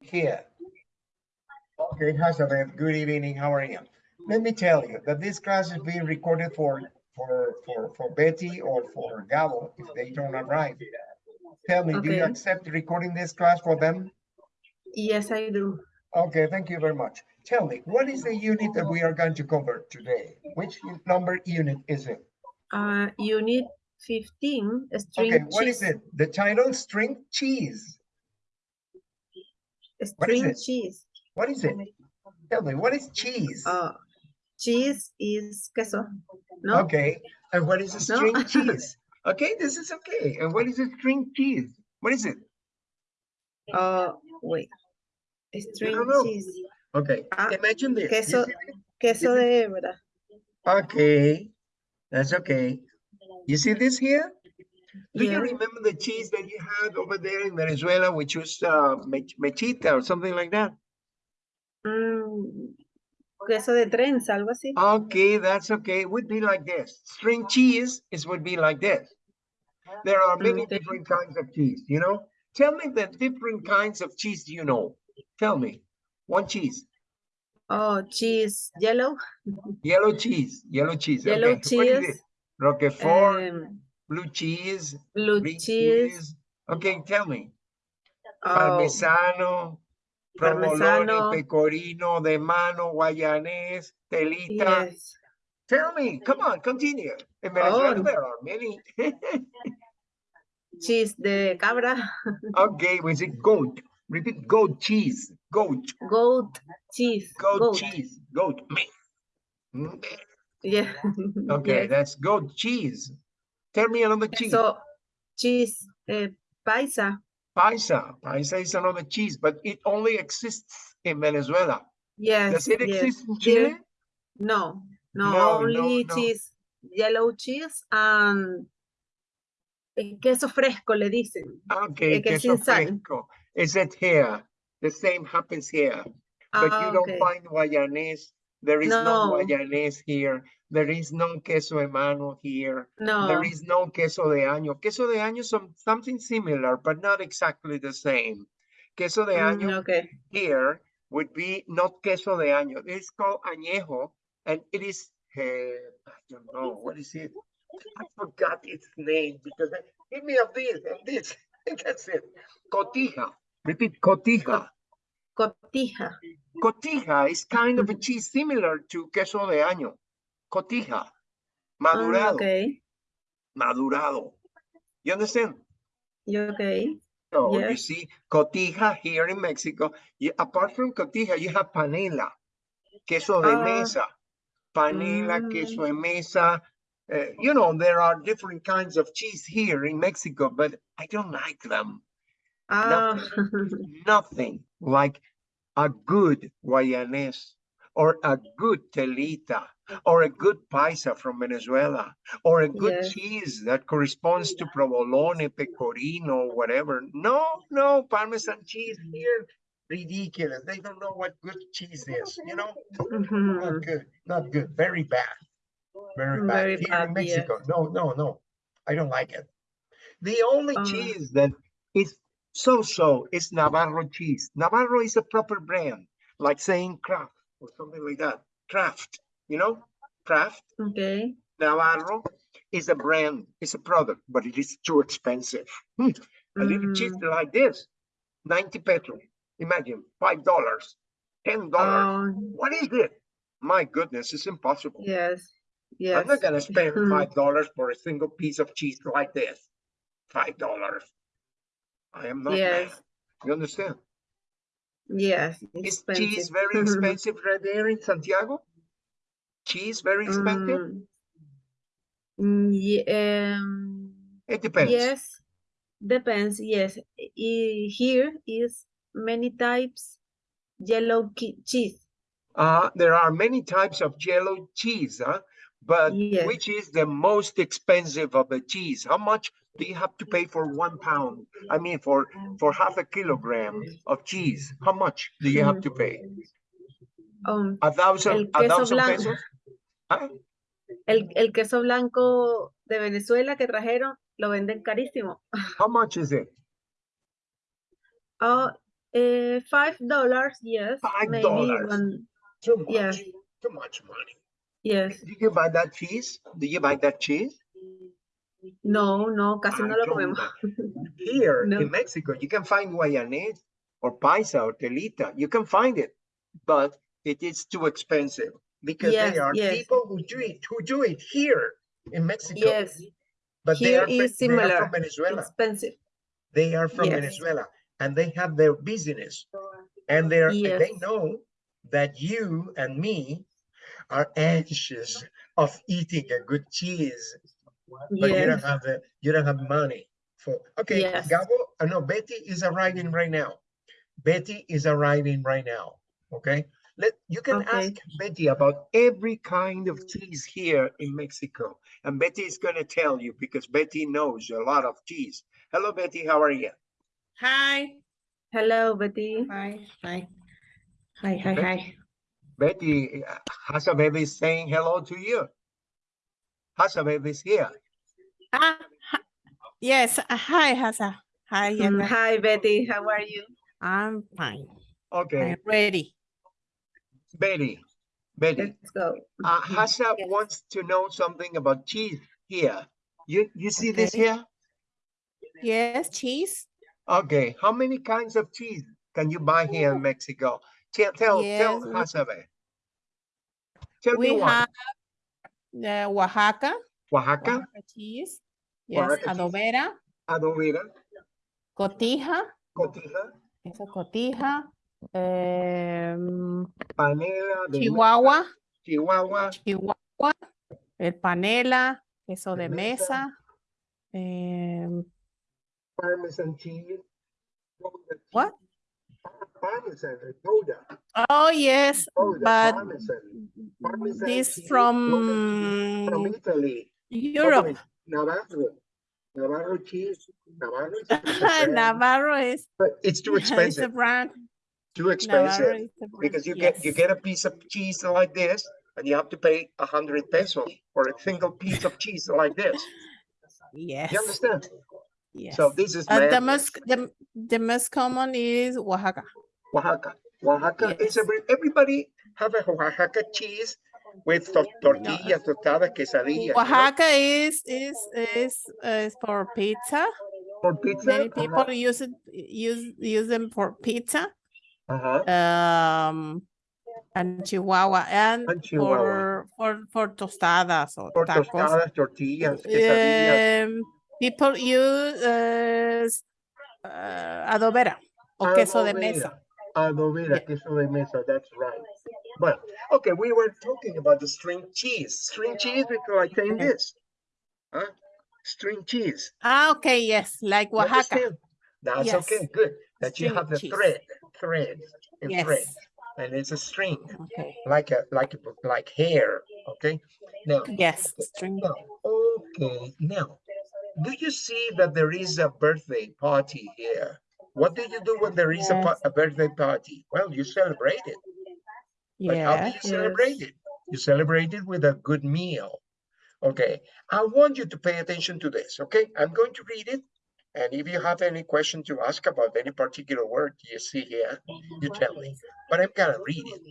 here. Okay, Hazabeth, good evening, how are you? Let me tell you that this class is being recorded for, for, for, for Betty or for Gabo if they don't arrive. Tell me, do you accept recording this class for them? Yes, I do. Okay, thank you very much. Tell me, what is the unit that we are going to cover today? Which number unit is it? Uh, unit 15, string Okay, what is cheese. it? The title, string cheese. String cheese. What is it? Tell me, what is cheese? Uh, cheese is queso. No? Okay, and what is a No? string cheese? Okay, this is okay. And what is a string cheese? What is it? Uh, wait. A String cheese. Okay, Ah, imagine this. Queso- Queso This de hebra. Okay, that's okay. You see this here? Do you remember the cheese that you had over there in Venezuela, which was uh, mech- mechita or something like that? Mm, queso de trenza, algo así. Okay, that's okay. It would be like this. String cheese is would be like this. There are many different kinds of cheese, you know? Tell me the different kinds of cheese you know. Tell me. One cheese. Oh, cheese yellow. Yellow cheese. Yellow cheese. Yellow okay. What is it? cheese. Roquefort, Um, blue cheese, blue green cheese. Okay, tell me. oh, Parmesano, provolone, Parmesano. pecorino, de mano, guayanés, telita. yes. Tell me, come on, continue. In Venezuela, Oh. there are many. Cheese de cabra. okay, we say goat. Repeat, goat cheese, goat, Goat cheese. goat, cheese, goat meat. Mm, Yeah. Okay, Yes. that's goat cheese. Tell me another cheese. So, cheese eh, paisa. Paisa. Paisa is another cheese, but it only exists in Venezuela. Yes. Does it yes. exist in Chile? No, no, No, only no, no. cheese, yellow cheese and eh, queso fresco le dicen. Okay, Eh, queso fresco. Is it here? The same happens here. But Ah, you don't okay. find Guayanese. There is no No. Guayanese here. There is no queso de mano here. No, There is no queso de año. Queso de año is some, something similar, but not exactly the same. Queso de mm, año okay. here would be not queso de año. It's called añejo, and it is, eh, I don't know, what is it? I forgot its name because I, give me of this and this. That's it. Cotija. Repeat, cotija. Cotija. Cotija is kind of a cheese similar to queso de año. Cotija. Ah, Madurado. okay, Madurado. You understand? you okay. So you Yes. see, cotija here in Mexico, you, apart from cotija, you have panela, queso de Ah. mesa, panela, queso Mm. de mesa. Uh, you know, there are different kinds of cheese here in Mexico, but I don't like them. Ah, Nothing like a good Guayanese or a good telita or a good paisa from Venezuela or a good cheese that corresponds to provolone, pecorino, whatever. No, no, Parmesan cheese here, ridiculous. They don't know what good cheese is, you know? mhm. Not good, not good, very bad. Very bad. Very Here bad, in. Mexico, no, no, no, I don't like it. The only Ah. cheese that is so-so is Navarro cheese. Navarro is a proper brand, like saying Kraft or something like that. Kraft, you know, Kraft, Okay. Navarro is a brand, it's a product, but it is too expensive. Hmm, A little cheese Mm, like this, 90 pesos. Imagine, $5, $10. oh, What is it? My goodness, it's impossible. yes, Yes. I'm not gonna spend five dollars for a single piece of cheese like this. Five dollars. I am not mad. Yes. You understand? Yes, Is cheese very expensive right there in Santiago? Cheese very expensive? Mm, mm, ye- um, It depends. Yes, depends. Yes, I- here is many types yellow cheese. Uh, there are many types of yellow cheese, huh? But Yes. which is the most expensive of the cheese? How much do you have to pay for one pound? I mean, for for half a kilogram of cheese, how much do you have to pay? Um, A thousand, a thousand blanco. pesos? Huh? el, el queso blanco de Venezuela que trajeron lo venden carísimo. How much is it? Oh, Uh, five dollars, yes. Five maybe dollars. one, Too much, Yes. too much money. yes. Did you buy that cheese? Did you buy that cheese? No, no, casi I no lo comemos. Here No. in Mexico, you can find guayanese or paisa or telita. You can find it, but it is too expensive because Yes, there are yes. people who do it, who do it here in Mexico. Yes, but they are, is they are similar, from Venezuela. expensive. They are from Yes. Venezuela and they have their business. And they're and they know that you and me are anxious of eating a good cheese, but you don't have the you don't have money for okay. Yes. Gabo, uh, no, Betty is arriving right now. Betty is arriving right now. Okay. Let you can Okay. ask Betty about every kind of cheese here in Mexico. And Betty is gonna tell you because Betty knows a lot of cheese. Hello, Betty, how are you? Hi. hello, Betty. Hi. Hi. Hi. Hi. Okay. Hi. Betty, uh, Hasabeb is saying hello to you. Hasabeb is here. Ah, yes. uh, Hi, Hasa. Hi, Mm, Yana. Hi, Betty, how are you? I'm fine. Okay, I'm ready. Betty, Betty, Let's go. uh, Hasa Yes. wants to know something about cheese here. You, you see this Okay. here? Yes, cheese. Okay, how many kinds of cheese can you buy here in Mexico? Tell, tell, tell Yes, we- Hasabe. Tell me We one. have the Oaxaca. Oaxaca, Oaxaca cheese. Yes, Oaxaca cheese. adobera, adobera, cotija. cotija, Eso cotija. Em, panela, de Chihuahua. mesa, Chihuahua, Chihuahua. El panela. Queso De de mesa. mesa. em, parmesan cheese. What? Parmesan, Gouda, Oh, yes, but parmesan. Parmesan this cheese, from From Italy. Europe. Navarro, Navarro cheese, Navarro is Navarro is, but it's too it's a expensive, brand. Too expensive. is a brand, Because you get, you get a piece of cheese like this and you have to pay a hundred pesos for a single piece of cheese like this. Yes, You understand? yes. So this is Uh, the most, the, the most common is Oaxaca. Oaxaca. Oaxaca is every, everybody have a Oaxaca cheese with to- tortilla, quesadillas. quesadilla. you know? Oaxaca is, is, is, is for pizza. For pizza. Many people use it, use, use them for pizza. Uh-huh. Um, and Chihuahua and And Chihuahua. for, for, for tostadas or For tacos. tostadas, tortillas, quesadillas. Um, people use uh, uh, adobera o queso de mesa. Adobera, Yeah. queso de mesa, that's right. Well, okay, we were talking about the string cheese. String cheese because I think this. Huh? String cheese. Ah, okay, yes, like Oaxaca. understand? That's Yes. okay, good. That you have the cheese. thread, thread, and thread, and it's a string, Okay. like a, like, a like hair, okay? Now, Yes, string. now, okay, now, do you see that there is a birthday party here? What do you do when there is a, Yes. a birthday party? Well, you celebrate it. But how do Yeah. you celebrate it? You celebrate it with a good meal. Okay, I want you to pay attention to this, okay? I'm going to read it. And if you have any question to ask about any particular word you see here, you tell me. But I'm gonna read it.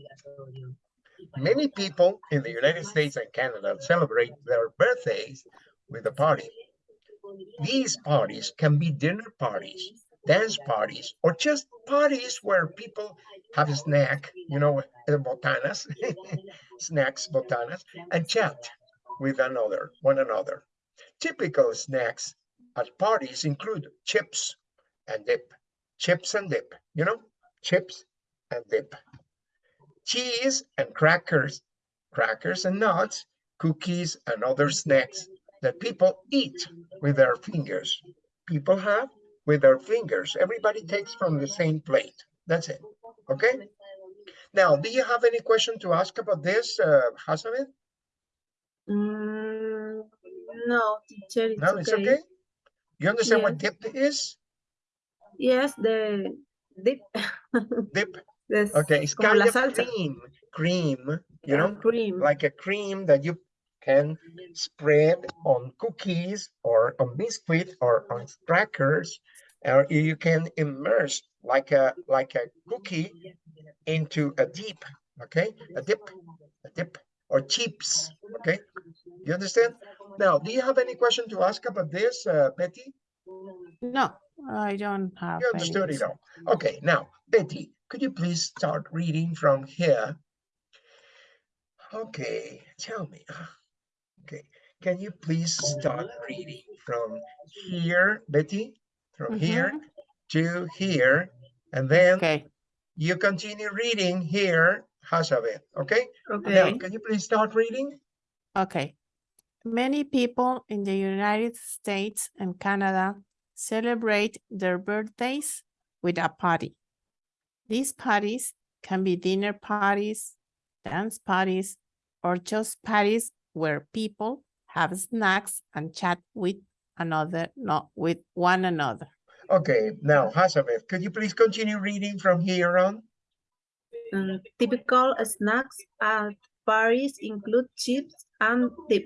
Many people in the United States and Canada celebrate their birthdays with a party. These parties can be dinner parties, dance parties, or just parties where people have a snack, you know, uh, botanas, snacks, botanas, and chat with another, one another. Typical snacks at parties include chips and dip, chips and dip, you know, chips and dip, cheese and crackers, crackers and nuts, cookies and other snacks that people eat with their fingers. People have with their fingers. Everybody takes from the same plate. That's it. Okay. Now, do you have any question to ask about this, uh, Hasanet? Mm, no, teacher, it's No, it's okay. You understand what Yes. dip is? Yes, the dip. Dip. Okay, it's como kind of salsa. cream, cream, you ah, know, cream. like a cream that you can spread on cookies or on biscuit or on crackers, or you can immerse like a like a cookie into a dip, okay? A dip, a dip, or chips, okay? You understand? Now, do you have any question to ask about this, uh, Betty? No, I don't have. You any understood it all. Okay, now, Betty, could you please start reading from here? Okay, tell me. uh, Okay, can you please start reading from here, Betty? From here Mhm. to here, and then Okay, you continue reading here, Hazabeth, okay? Now, Okay. can you please start reading? okay. Many people in the United States and Canada celebrate their birthdays with a party. These parties can be dinner parties, dance parties, or just parties where people have snacks and chat with another, not with one another. Okay, now, Hazabeth, could you please continue reading from here on? Mm, typical snacks at parties include chips and dip,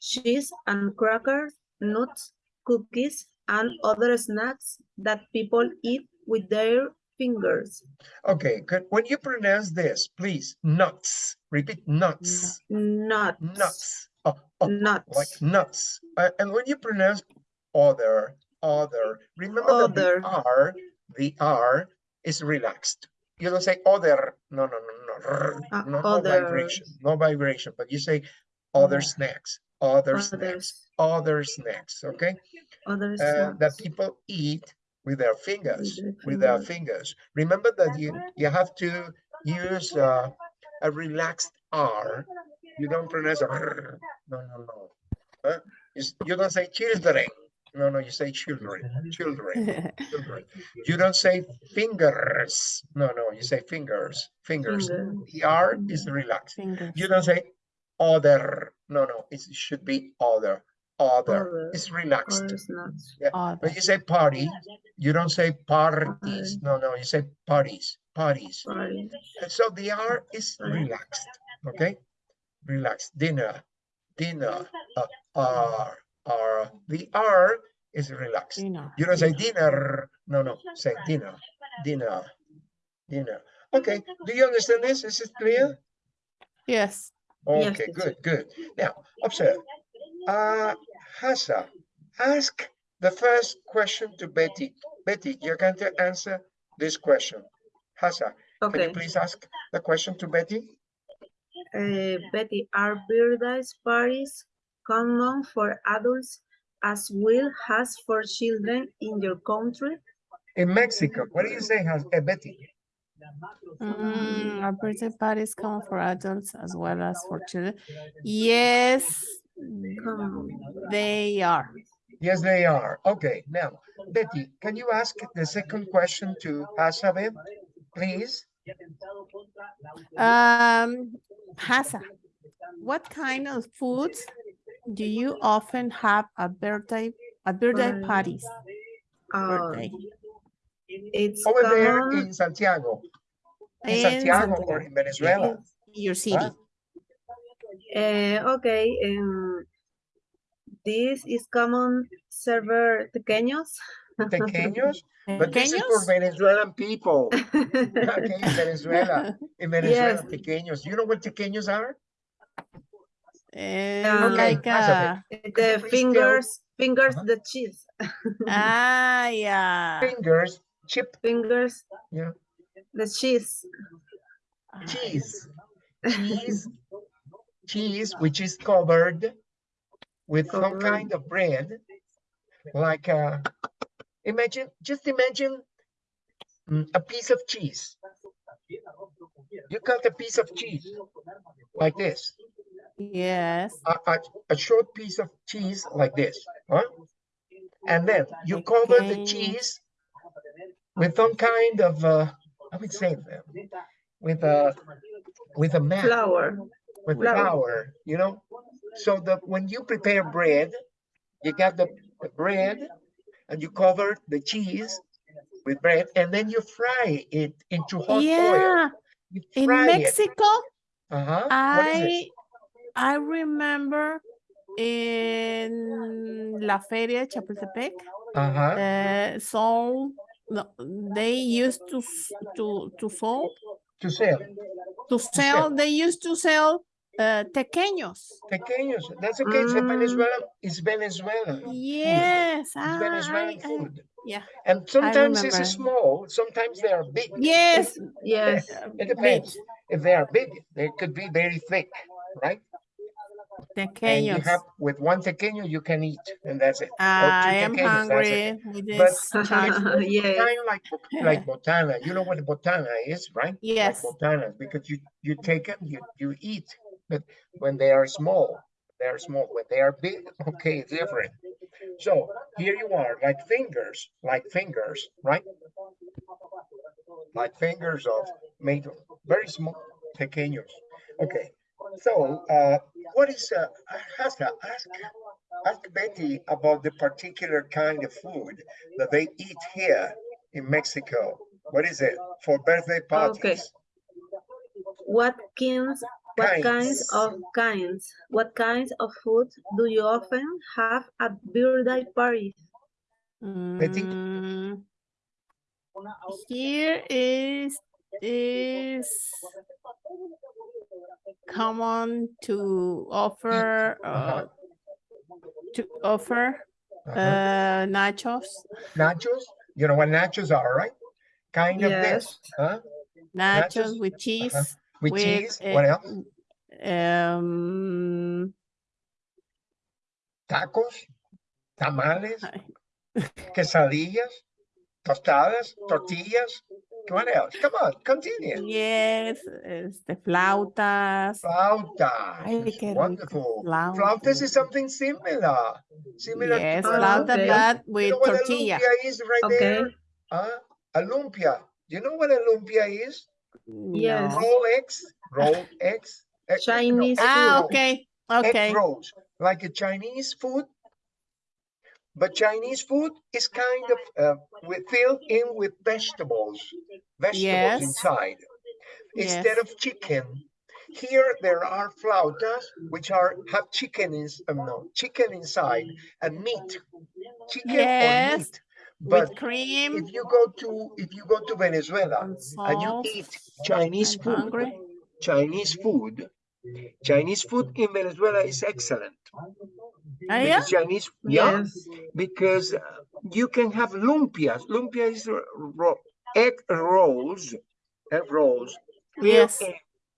cheese and crackers, nuts, cookies, and other snacks that people eat with their fingers. Okay. When you pronounce this, please, nuts. Repeat, nuts. Nuts. Nuts. Oh, oh, Nuts. like nuts. Uh, and when you pronounce other, other, remember that the R, the R is relaxed. You don't say other, no, no, no, no, Uh, no, no vibration, no vibration, but you say other Other. Snacks, other snacks, Others. other snacks, okay? Other Uh, that people eat with their fingers, with their fingers. Remember that you, you have to use uh, a relaxed R. You don't pronounce a rrr. no, no, no. Huh? You, you don't say children. No, no, you say children, children, children. You don't say fingers. No, no, you say fingers, fingers. Finger. The R is relaxed. Fingers. You don't say other. No, no, it should be other, other. It's relaxed. Snacks. Other. When you say party, you don't say parties. No, no, you say parties, parties. Party. So the R is relaxed, okay? Relaxed, dinner, dinner, uh, R, R. The R is relaxed. You know. You don't say dinner. No, no, say dinner, dinner, dinner. Okay, do you understand this? Is it clear? Yes. Yes, Okay, teacher. good, good. Now, observe. Uh, Hassa, ask the first question to Betty. Betty, you're going to answer this question. Hassa, can you please ask the question to Betty? Uh, Betty, are birthday parties common for adults as well as for children in your country? In Mexico, what do you say, Has uh, Betty? Mm, our birthday parties come for adults as well as for children. Yes, they are. Yes, they are. Okay, now, Betty, can you ask the second question to Hassabeth, please? Um, Hasa, what kind of foods do you often have at birthday at birthday Party. parties? Uh, Birthday. it's Over there in Santiago, in In Santiago or in Venezuela. in your city. Uh, okay, um, this is common server pequeños. Pequeños, but this is for Venezuelan people. Okay, in Venezuela, in Venezuela, Yes. pequeños. You know what pequeños are? Eh, Okay, like Hasa, uh, the please tell- fingers, fingers, Uh-huh. the cheese, ah yeah. Fingers, chip, fingers, yeah, the cheese. cheese, cheese, cheese, which is covered with some kind of bread, like uh, imagine, just imagine mm, a piece of cheese. You cut a piece of cheese like this, Yes. a, a, a short piece of cheese like this, huh? And then you cover the cheese with some kind of, uh, I would say, uh, with a, with a. Flour. with Flour. flour, you know? So that when you prepare bread, you got the, the bread and you cover the cheese with bread and then you fry it into hot oil. Yeah. You In it. Mexico, Uh-huh. Is it? I I remember in La Feria Chapultepec, Uh-huh. uh, some no, they used to, to, to sell, To sell. to sell, they used to sell uh, tequeños. Pequeños. That's okay. It's Mm. Venezuela. It's Venezuelan. food. Yes, It's ah, Venezuelan I- I- food. yeah. And sometimes it's small, sometimes they are big. Yes. Yes. It depends. If they are big, they could be very thick, right? And you have, with one tequeño, you can eat, and that's it. I am tequeños, hungry But this chat. Kind of like, like botana. You know what botana is, right? Like Yes. botanas, because you, you take them, you, you eat. But when they are small, they are small. When they are big, okay, it's different. So here you are, like fingers, like fingers, right? Like fingers of made very small, pequeños. Okay, so uh, what is uh, Hasa, ask ask Betty about the particular kind of food that they eat here in Mexico. What is it for birthday parties? Okay. What kinds, what kinds Kinds. of kinds, what kinds of food do you often have at birthday parties? Betty? Mm, Here is, is common to offer, uh, to offer, Uh-huh. uh, nachos, Nachos? You know what nachos are, right? Kind of this, huh? nachos Nachos, with cheese. With with, cheese, uh, what else? Um, Tacos, tamales, quesadillas, tostadas, tortillas. What else? Come on, continue. yes, este, flautas. Flauta. Ay, qué wonderful. flautas. Flautas is something similar. Similar Yes, to flauta, okay. but You with know what a tortilla. lumpia is right Okay. there? Huh? A lumpia. Do you know what a lumpia is? Yes. Roll eggs, roll eggs. no, Chinese egg Ah, roll, okay, Egg okay. rolls, like a Chinese food. But Chinese food is kind of uh, with, filled in with vegetables, vegetables Yes. inside instead Yes. of chicken. Here there are flautas which are have chicken is um, no chicken inside and meat, chicken or meat. But With cream if you go to if you go to Venezuela and and you eat Chinese I'm food, hungry. Chinese food, Chinese food in Venezuela is excellent. Ah, yeah? Because Chinese, yeah, Yes. because uh, you can have lumpias. Lumpia is ro- egg rolls, egg rolls, Yes.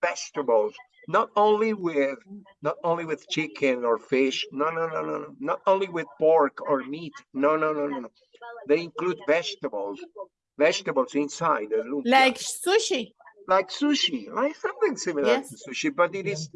vegetables. Not only with not only with chicken or fish. No, no, no, no, no. Not only with pork or meat. No, no, no, no, no. They include vegetables. Vegetables inside the lumpia. Like sushi. like sushi, like something similar Yes. to sushi, but it is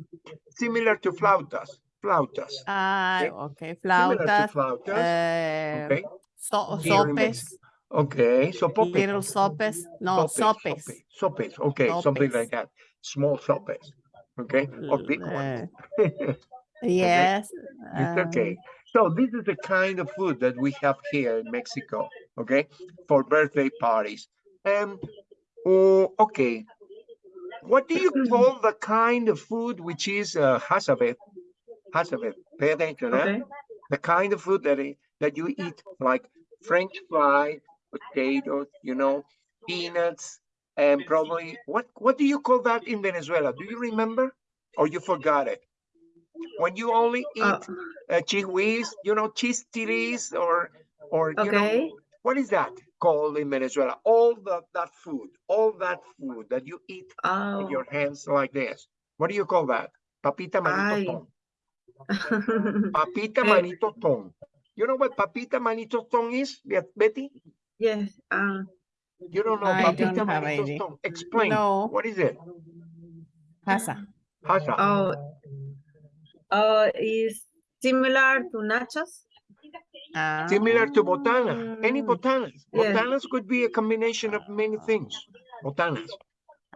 similar to flautas. Flautas. Ah, Okay. okay, flautas. flautas. Uh, okay. so, Here sopes, Okay. So pope. little sopes. No, sopes. Sopes. Sopes. Okay. Something like that. Small sopes. Okay. Or big ones. Yes. It's um, okay. So this is the kind of food that we have here in Mexico, okay, for birthday parties. Um, oh, okay. What do you call the kind of food which is uh, hasabeth? Hasabeth, pay attention? Okay. The kind of food that i- that you eat, like French fry, potatoes, you know, peanuts, and probably what what do you call that in Venezuela? Do you remember, or you forgot it? When you only eat Uh, uh, chihuis, you know, cheese chistiris or, or, you know, what is that called in Venezuela? All the, that food, all that food that you eat with Oh. your hands like this. What do you call that? Papita manito. Papita Eh. manito ton. You know what papita manito ton is, Bet- Betty? yes. Um. You don't know I don't papita have manito idea. ton. Explain. No. What is it? Pasa. Hasa. Oh. Oh, is similar to nachos. Similar to botana. Any Ah, botanas. Yeah. Botanas could be a combination of many things. Botanas.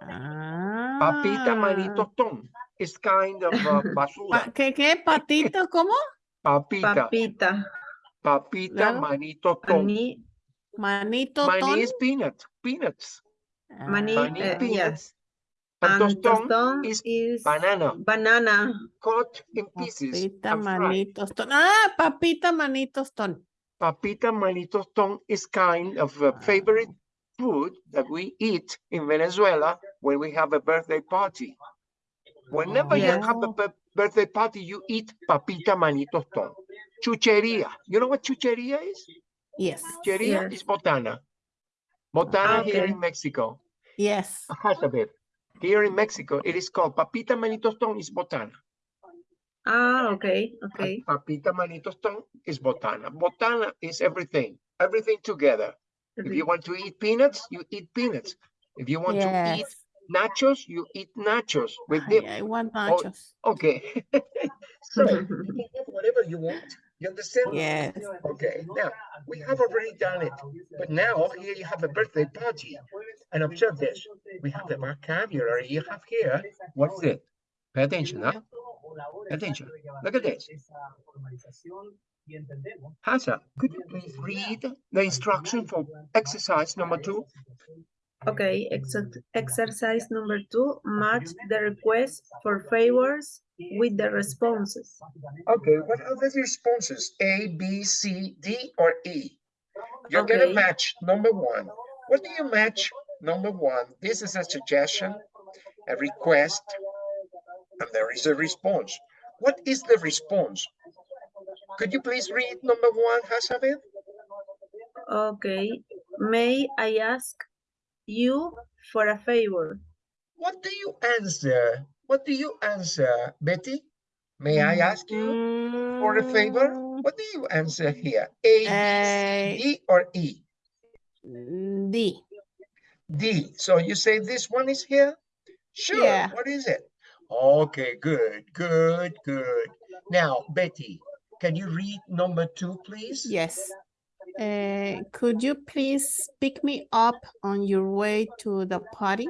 Ah. Papita manito ton is kind of uh, Pa- basura. ¿Qué, qué? ¿Patito? ¿Cómo? Papita, Papita. papita Luego, manito ton. Mani. Manito Mani ton. is peanut, peanuts. Mani. Mani uh, peanuts. yes. And And toston toston is is banana banana. cut in pieces Papita and fried. manitos ton. Ah, papita manitos ton. papita manito tostón is kind of a favorite food that we eat in Venezuela when we have a birthday party. Whenever you have a birthday party, you eat papita manito tostón. Chucheria. You know what chucheria is? Yes, Chucheria Yes. is botana. Botana here in Mexico. yes. Hazabeth. Here in Mexico, it is called papita manito tostón is botana. Ah, okay, and okay. Papita manito tostón is botana. Botana is everything, everything together. If you want to eat peanuts, you eat peanuts. If you want to eat Yes. Nachos, you eat nachos with Ay, dip. I want Oh, nachos. Okay. So you can have whatever you want. You understand? Yes. Okay, now we have already done it, but now here you have a birthday party. And observe this, we have the vocabulary you have here. What's it? Pay attention, huh? Pay attention. Look at this. Hasa, could you please read the instruction for exercise number two? Okay, exer- exercise number two, match the request for favors with the responses. Okay, what are the responses? A, B, C, D, or E? You're gonna match number one. What do you match? Number one, this is a suggestion, a request, and there is a response. What is the response? Could you please read number one, Hazabeth? Okay, may I ask you for a favor? What do you answer? What do you answer, Betty? May I ask you for a favor? Mm, What do you answer here? A, B, Eh, C, D, or E? D. D. So you say this one is here? Sure. Yeah. What is it? Okay, good, good, good. Now, Betty, can you read number two, please? Yes. Uh, could you please pick me up on your way to the party?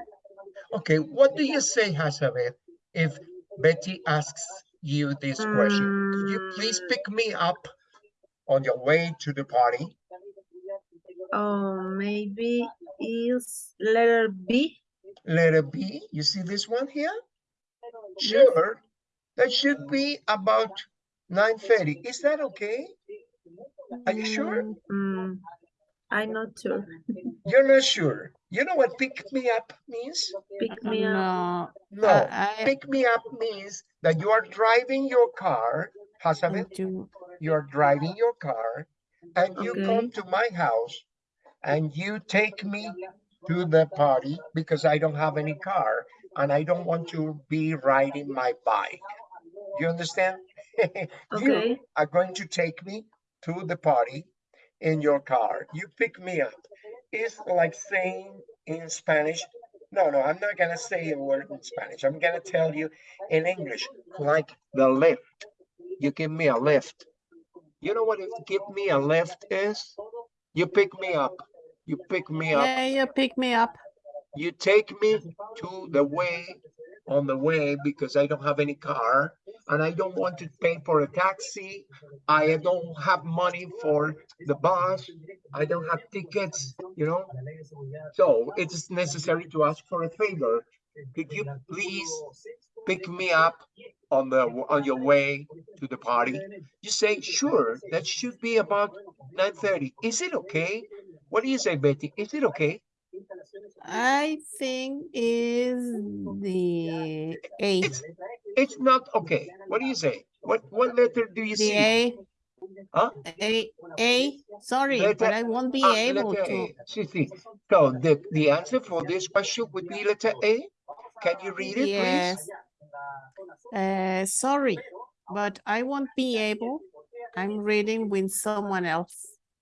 Okay, what do you say, Hazabeth, if Betty asks you this question? Could you please Mm. pick me up on your way to the party? Oh, maybe is letter B? Letter B, you see this one here? Sure, that should be about 9:30. Is that okay? Are you sure? Mm, I'm not sure. You're not sure. You know what pick me up means? Pick me up. No, No, I, I, pick me up means that you are driving your car, Hazabeth, do- you are driving your car and you come to my house and you take me to the party because I don't have any car and I don't want to be riding my bike. You understand? You are going to take me to the party in your car. You pick me up. It's like saying in Spanish. No, no, I'm not gonna say a word in Spanish. I'm gonna tell you in English, like the lift. You give me a lift. You know what give me a lift is? You pick me up. You pick me up. yeah, you pick me up. You take me to the way on the way because I don't have any car and I don't want to pay for a taxi. I don't have money for the bus. I don't have tickets, you know? So it is necessary to ask for a favor. Could you please pick me up on the on your way to the party? You say, sure, that should be about 9:30. Is it okay? What do you say, Betty? Is it okay? I think is the A. It's not okay. What do you say? What what letter do you The see? A. Huh? A, A, sorry, Letter- but I won't be Ah, able to. A. Sí, sí. So the the answer for this question would be letter A. Can you read it, Yes. please? Uh, sorry, but I won't be able. I'm reading with someone else.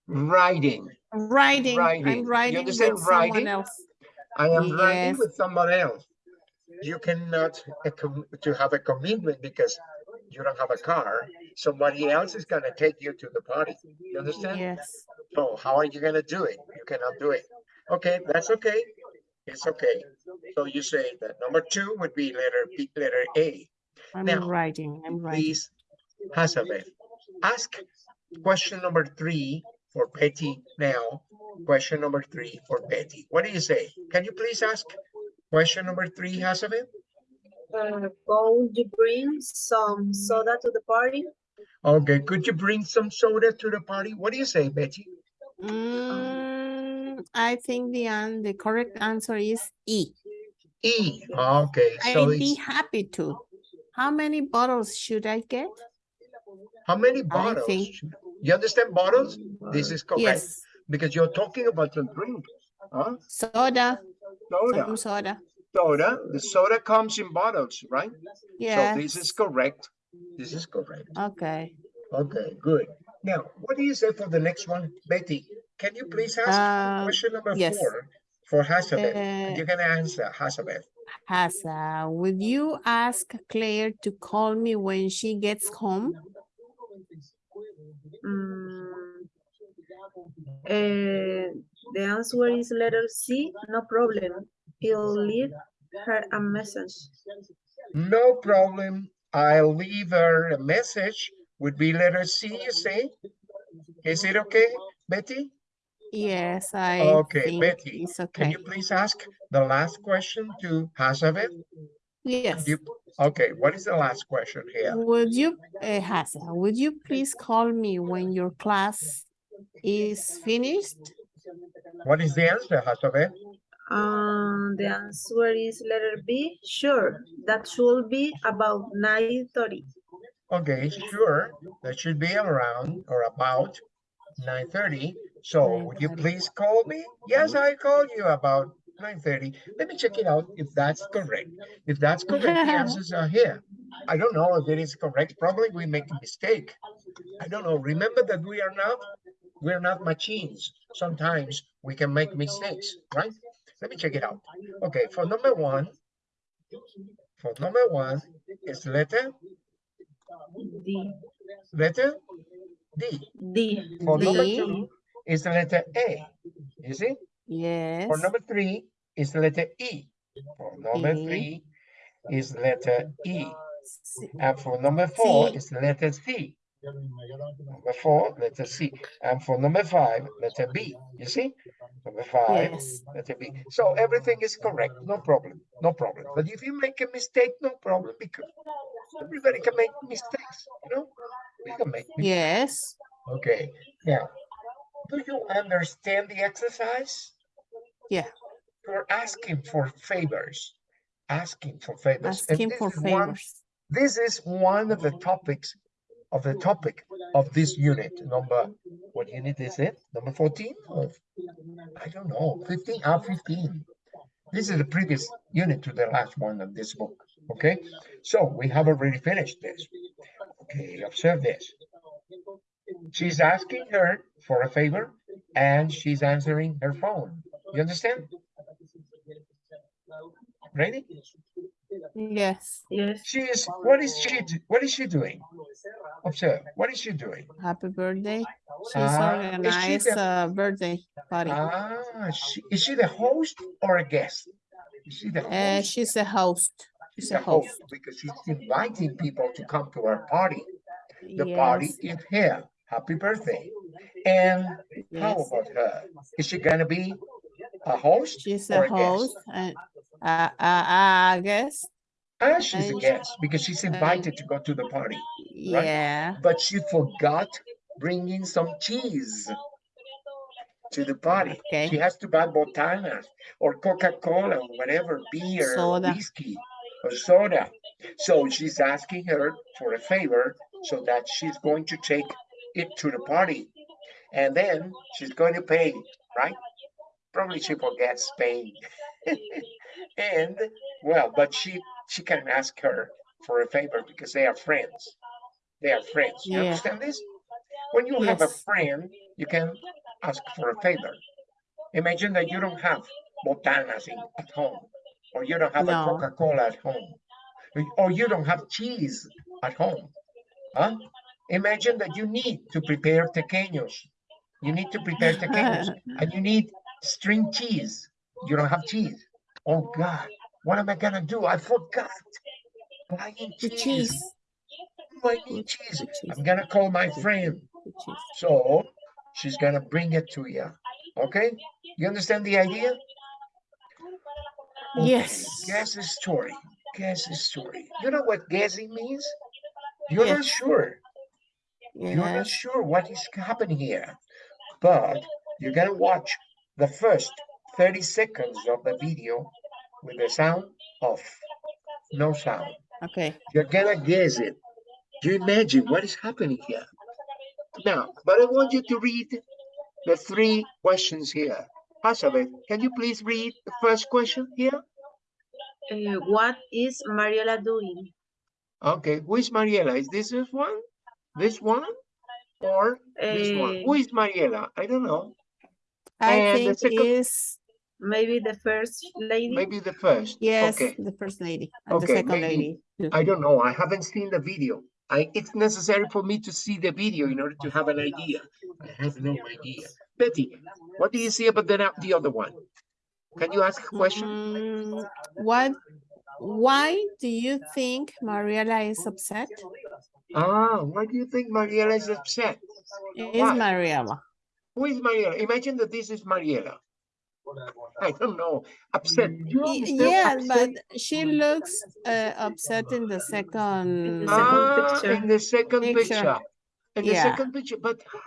Writing. Writing, Writing. I'm You writing understand with someone else. I am writing Yes. with someone else. You cannot to have a commitment because you don't have a car. Somebody else is gonna take you to the party. You understand? Yes, So how are you gonna do it? You cannot do it. Okay, that's okay. It's okay. So you say that number two would be letter B, letter A. I'm Now, writing, I'm writing. Please, Hazabeth, ask question number three for Betty now. Question number three for Betty. What do you say? Can you please ask question number three, Hazabeth? uh, could you bring some soda to the party? Okay, could you bring some soda to the party? What do you say, Betty? Mm, I think the an the correct answer is E. E. Okay, I'd be happy to. How many bottles should I get? how many bottles? think- You understand bottles? This is correct Yes, because you're talking about the drink. Huh? soda, Soda. some soda. Soda. The soda comes in bottles, right? Yeah. So this is correct. This is correct. Okay. Okay, good. Now, what do you say for the next one? Betty, can you please ask Uh, question number yes. four for Hazabeth? Uh, you can answer Hazabeth. Hasa, would you ask Claire to call me when she gets home? Eh, the answer is letter C, no problem. He'll leave her a message. No problem. I'll leave her a message. Would be letter C, you say? Is it okay, Betty? Yes, I Okay, think Betty, it's okay. Can you please ask the last question to Hazabeth? Yes. You, okay, what is the last question here? Would you, uh, Hasa, would you please call me when your class is finished? What is the answer, Hazabeth? Um, the answer is letter B, sure. That should be about nine thirty. Okay, sure, that should be around or about nine thirty. So would you please call me? Yes, I called you about nine thirty. Let me check it out if that's correct. If that's correct, the answers are here. I don't know if it is correct. Probably we make a mistake. I don't know. Remember that we are not, we're not machines. Sometimes we can make mistakes, right? Let me check it out. Okay, for number one, for number one is letter, D, letter D. D, For number two is the letter A. You see? Yes. For number three is the letter E. For number E. three is letter E. And for number four C. is the letter C. Number four, letter C. And for number five, letter B. You see? Number five, Yes. letter B. So everything is correct. No problem. No problem. But if you make a mistake, no problem because everybody can make mistakes. You know? We can make mistakes. Yes. Okay, now, do you understand the exercise? Yeah. You're asking for favors, asking for favors. Asking for is one- favors. This is one of the topics of the topic of this unit, number, what unit is it? Number 14 or, I don't know, 15, ah, 15. This is the previous unit to the last one of this book, okay? So we have already finished this. Okay, observe this. She's asking her for a favor and she's answering her phone. You understand? Ready? Yes. yes. She is, what is she, what is she doing? Observe, what is she doing? Happy birthday. She's Ah, is she the- a birthday party. Ah, she, is she the host or a guest? Is she the Uh, host? she's a host. She's She's a host. Because she's inviting people to come to her party. The party is here. Happy birthday. And how about her? Is she gonna be a host She's or a a guest? host and uh, uh, I guess. Ah, she's a and- guest because she's invited to go to the party, Yeah. but she forgot bringing some cheese to the party. Okay. She has to buy botanas or Coca-Cola or whatever, beer, or Soda. whiskey or soda. So she's asking her for a favor so that she's going to take it to the party. And then she's going to pay, right? Probably she forgets paying. and well, but she she can ask her for a favor because they are friends. They are friends. You Yeah. understand this? When you have a friend, you can ask for a favor. Imagine that you don't have botanas in, at home, or you don't have a Coca-Cola at home, or- or you don't have cheese at home. Huh? Imagine that you need to prepare tequeños. You need to prepare tequeños, and you need string cheese. You don't have cheese. Oh God, what am I gonna do? I forgot. Buying cheese. cheese. I need cheese. I'm gonna call my friend. So she's gonna bring it to you. Okay? You understand the idea? Okay, Yes. Guess the story. Guess the story. You know what guessing means? You're not Yes. sure. You're not sure what is happening here, but you're gonna watch the first 30 seconds of the video with the sound off, no sound. Okay. You're gonna guess it. You imagine what is happening here. Now, but I want you to read the three questions here. Elizabeth, can you please read the first question here? Uh, what is Mariela doing? Okay, who is Mariela? Is this this one? This one? Or this one? Who is Mariela? I don't know. I And the think second- is, Maybe the first lady? Maybe the first. yes, Okay, the first lady and the second maybe- lady. I don't know. I haven't seen the video. I, it's necessary for me to see the video in order to have an idea. I have no idea. Betty, what do you see about the, the other one? Can you ask a question? Mm, What, why do you think Mariela is upset? Ah, why do you think Mariela is upset? Is? Mariela? Who is Mariela? Imagine that this is Mariela. I don't know. Upset. You Y- understand Yeah, upset? but she looks uh, upset in the second. the second Ah, picture. in the second Picture. picture. In the Yeah. second picture, but how?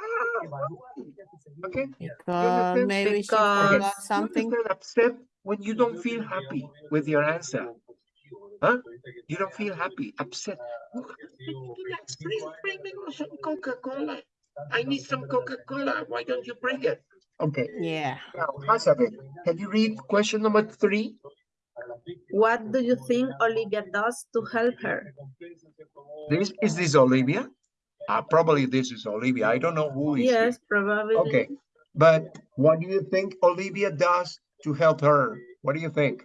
Okay. Because understand? maybe she Because- forgot something. upset when you don't feel happy with your answer. Huh? You don't feel happy, upset. Relax, please bring me some Coca-Cola. I need some Coca-Cola. Why don't you bring it? Okay, Yeah. now, Elizabeth, can you read question number three? What do you think Olivia does to help her? This, is this Olivia? Uh, probably this is Olivia. I don't know who is. it. Yes, probably. Okay, but what do you think Olivia does to help her? What do you think?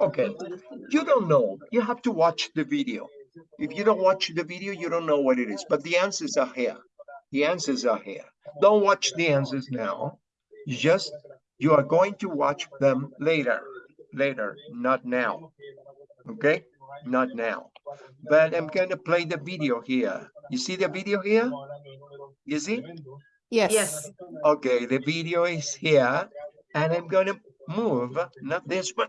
Okay, you don't know. You have to watch the video. If you don't watch the video, you don't know what it is, but the answers are here. The answers are here. Don't watch the answers now. You just, you are going to watch them later, later, not now. Okay, not now. But I'm gonna play the video here. You see the video here? You see? Yes. Yes. Okay, the video is here and I'm gonna move, not this one.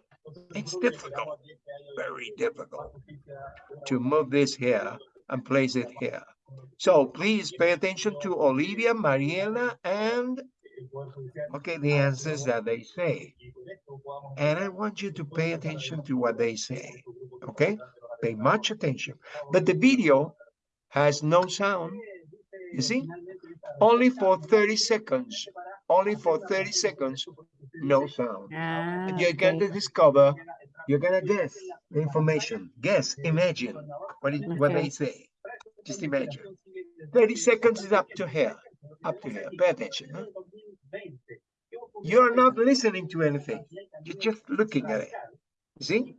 It's difficult, very difficult to move this here and place it here. So please pay attention to Olivia, Mariela, and okay, the answers that they say. And I want you to pay attention to what they say, okay? Pay much attention. But the video has no sound, you see? Only for 30 seconds, only for 30 seconds, no sound. Ah, And you're okay. going to discover, you're gonna guess the information, guess, imagine what it, what they say. Just imagine. 30 seconds is up to here, up to here. Pay attention. huh? You're not listening to anything. You're just looking at it. See?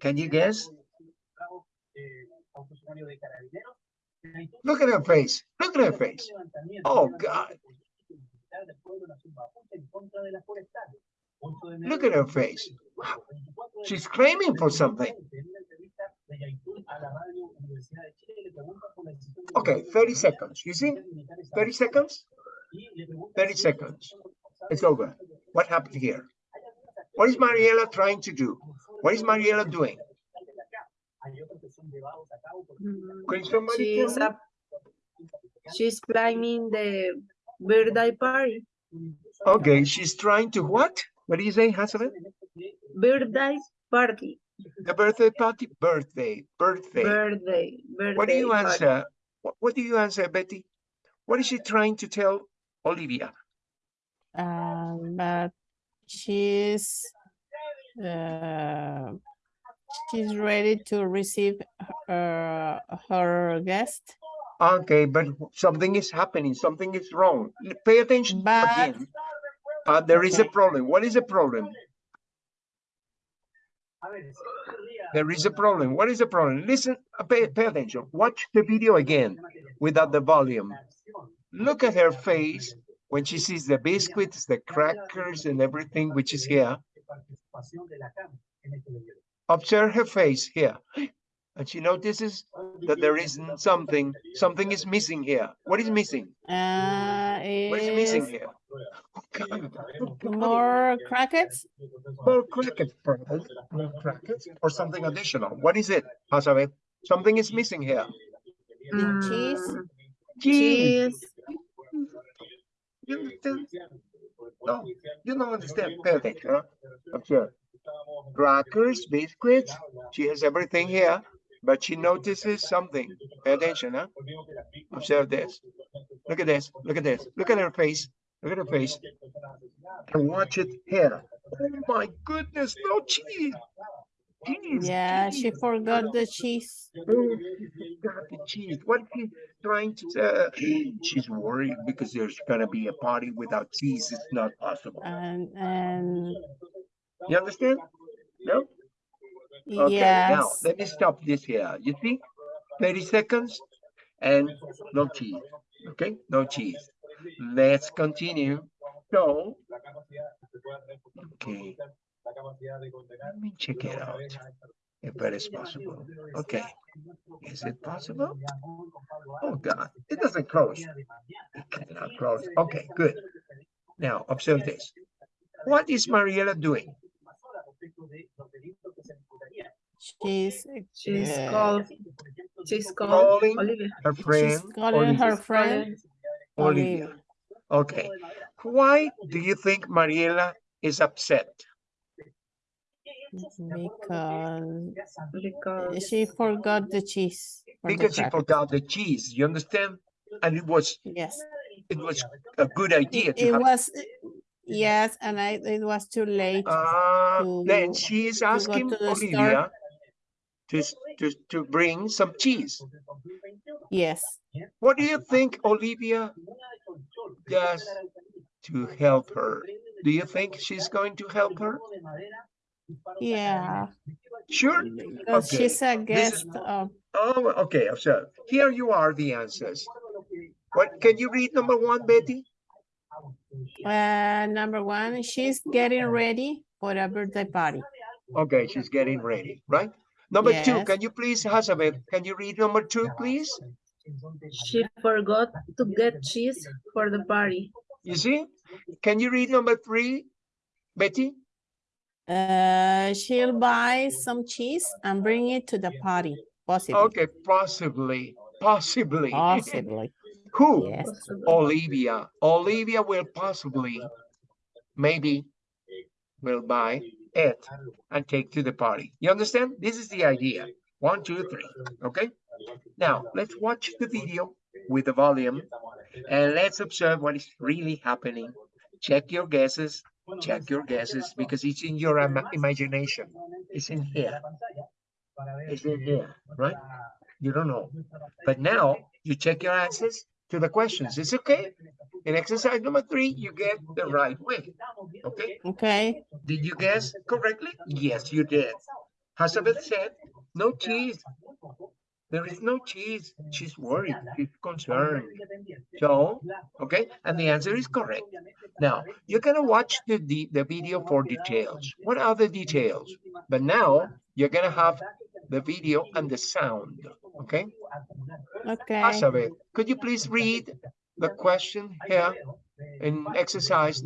Can you guess? Look at her face. Look at her face. Oh, God. Look at her face. Wow. She's claiming for something. Okay, 30 seconds. You see? 30 seconds? 30 seconds. It's over. What happened here? What is Mariela trying to do? What is Mariela doing? Mm, Can somebody She tell is me? up. She's planning the birthday party. Okay, she's trying to what? What do you say, Hasabe? Birthday party. The birthday party? Birthday, birthday. Birthday. Birthday. What do you answer? What, what do you answer, Betty? What is she trying to tell Olivia? Um, but she's uh, she's ready to receive her her guest, Okay, but something is happening, something is wrong. Pay attention But- again. Uh, there is a problem. What is the problem? There is a problem. What is the problem? Listen, uh, pay, pay attention. Watch the video again without the volume. Look at her face when she sees the biscuits, the crackers and everything which is here. Observe her face here. And she notices that there isn't something, something is missing here. What is missing? uh, What is missing here? more crackers, More crackers, perhaps, more crackers, or something additional. What is it, Hasabe? Something is missing here. cheese. Mm, Cheese. cheese, You understand? No, you don't understand. Pay attention, huh? Observe. Crackers, biscuits. She has everything here, but she notices something. Pay attention, huh? Observe this. Look at this. Look at this. Look at her face. Look at her face. And watch it here. Oh my goodness, no cheese. Cheese. Yeah, she forgot the cheese. Oh, she forgot the cheese. What is she trying to say? She's worried because there's gonna be a party without cheese. It's not possible. And, and You understand? No? Okay, now let me stop this here. You see? 30 seconds and no cheese. Okay, no cheese. Let's continue. So, okay, let me check it out. If it is possible. Okay, is it possible? Oh God, it doesn't close. It cannot close. Okay, good. Now, observe this. What is Mariela doing? she's, she's uh, called, she's called Calling Olivia. Her she's friend? calling her friend. Olivia. Olivia. Okay. Why do you think Mariela is upset? Because Because she forgot the cheese. for the Because she forgot the cheese, you understand? And it was, Yes, it was a good idea it, to it have. was, yes, and I, it was too late. Uh, then to- she is asking to the store. Olivia to, to, to bring some cheese. Yes, What do you think Olivia does to help her? Do you think she's going to help her? Yeah, Sure. because Okay, she's a this is- guest of, Oh, okay, so here you are the answers. What, can you read number one, Betty? uh, number one, she's getting ready for a birthday party. Okay, she's getting ready, right? Number two, can you please, Hazabeth, can you read number two, please? she forgot to get cheese for the party. You see? Can you read number three, Betty? Uh, she'll buy some cheese and bring it to the party, possibly, Okay, possibly, possibly. possibly, Who? yes. Olivia. Olivia will possibly, maybe, will buy it and take to the party. You understand? This is the idea. One, two, three, okay? Now, let's watch the video with the volume and let's observe what is really happening. Check your guesses, check your guesses because it's in your ima- imagination. It's in here. It's in here, right? You don't know. But now you check your answers to the questions. It's okay. In exercise number three, you get the right way. Okay? Okay, Did you guess correctly? Yes, you did. Hazabeth said, no cheese. There is no cheese. She's worried. She's concerned. So, okay, and the answer is correct. Now, you're gonna watch the, the, the video for details. What are the details? But now, you're gonna have the video and the sound, okay? okay. Hazabeth, could you please read the question here in exercise